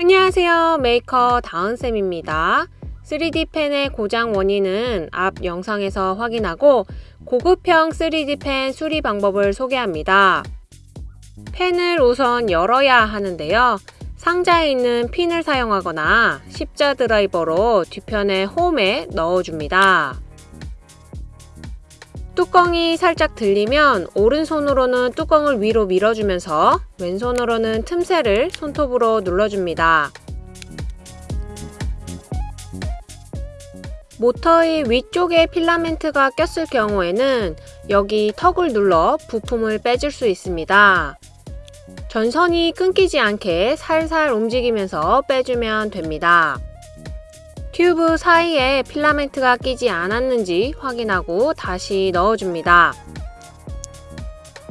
안녕하세요. 메이커 다은쌤입니다. 3D 펜의 고장 원인은 앞 영상에서 확인하고 고급형 3D 펜 수리 방법을 소개합니다. 펜을 우선 열어야 하는데요. 상자에 있는 핀을 사용하거나 십자 드라이버로 뒤편의 홈에 넣어줍니다 뚜껑이 살짝 들리면 오른손으로는 뚜껑을 위로 밀어주면서 왼손으로는 틈새를 손톱으로 눌러줍니다. 모터의 위쪽에 필라멘트가 꼈을 경우에는 여기 턱을 눌러 부품을 빼줄 수 있습니다. 전선이 끊기지 않게 살살 움직이면서 빼주면 됩니다. 튜브 사이에 필라멘트가 끼지 않았는지 확인하고 다시 넣어줍니다.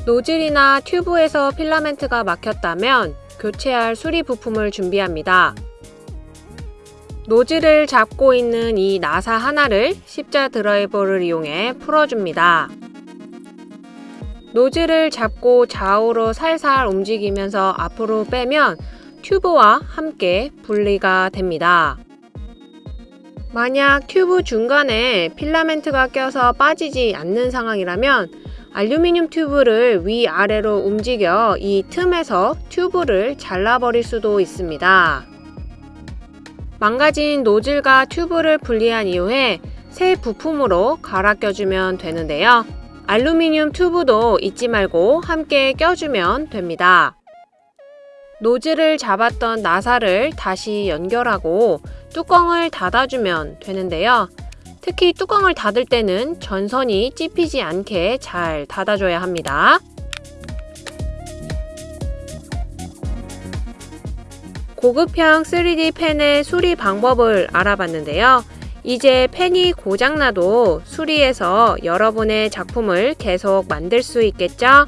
노즐이나 튜브에서 필라멘트가 막혔다면 교체할 수리 부품을 준비합니다. 노즐을 잡고 있는 이 나사 하나를 십자 드라이버를 이용해 풀어줍니다. 노즐을 잡고 좌우로 살살 움직이면서 앞으로 빼면 튜브와 함께 분리가 됩니다. 만약 튜브 중간에 필라멘트가 껴서 빠지지 않는 상황이라면 알루미늄 튜브를 위아래로 움직여 이 틈에서 튜브를 잘라버릴 수도 있습니다. 망가진 노즐과 튜브를 분리한 이후에 새 부품으로 갈아 껴주면 되는데요. 알루미늄 튜브도 잊지 말고 함께 껴주면 됩니다. 노즐을 잡았던 나사를 다시 연결하고 뚜껑을 닫아주면 되는데요. 특히 뚜껑을 닫을 때는 전선이 찝히지 않게 잘 닫아줘야 합니다. 고급형 3D 펜의 수리 방법을 알아봤는데요. 이제 펜이 고장나도 수리해서 여러분의 작품을 계속 만들 수 있겠죠?